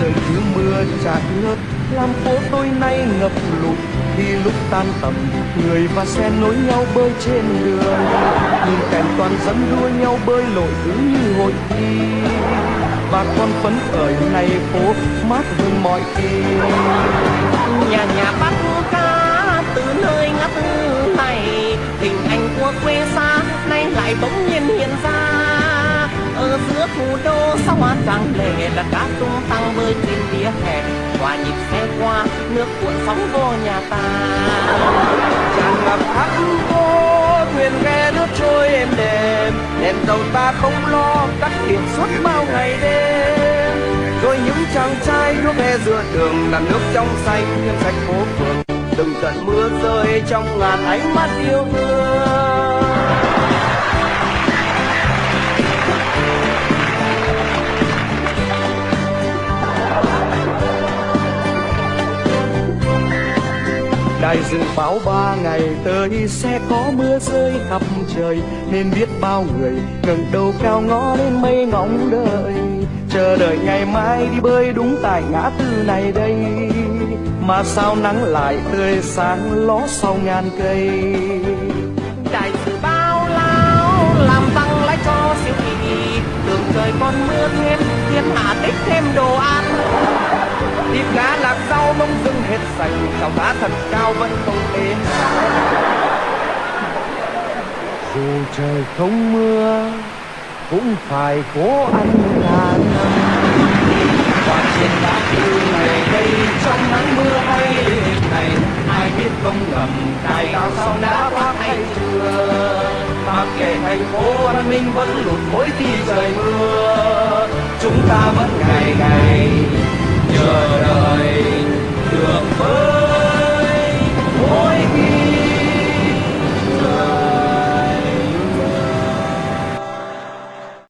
trời cứ mưa chả ngớt làm phố tôi nay ngập lụt, khi lúc tan tầm, người và xe nối nhau bơi trên đường. Nhìn cảnh toàn dẫn đua nhau bơi lội cứ như hội thi. Và con phấn khởi nay phố mát hơn mọi khi. Nhà nhà bắt cá từ nơi ngắt này hình ảnh của quê xa nay lại bỗng nhiên hiện ra. Ở giữa thủ đô, sao hoa trắng lệ đặt cuộn sóng vô nhà ta. Tràn ngập khắp vô, thuyền ghe nước trôi êm đềm. Đèn tàu ta không lo, tắt điện suốt bao ngày đêm. Rồi những chàng trai nước ghe giữa đường, làm nước trong xanh thêm sạch phố phường. Từng trận mưa rơi trong ngàn ánh mắt yêu thương. Đài dự báo ba ngày tới sẽ có mưa rơi khắp trời, Nên biết bao người ngẩng đầu cao ngó lên mây ngóng đợi. Chờ đợi ngày mai đi bơi đúng tại ngã tư này đây, Mà sao nắng lại tươi sáng ló sau ngàn cây. Đại sự bao lao làm tăng lãi cho siêu thị, đường trời còn mưa thêm, thiên hạ tích thêm đồ ăn. Thịt cá lạc rau bông dưng hết sạch Chảo cá thật cao vẫn không êm Dù trời không mưa Cũng phải cố ăn cả năm. Và trên bãi tư này đây Trong nắng mưa hay này Ai biết không ngầm Cài cao sau đã phát hay chưa? Mặc kệ thành phố văn minh vẫn lụt mỗi khi trời mưa Chúng ta vẫn ngày ngày Jaya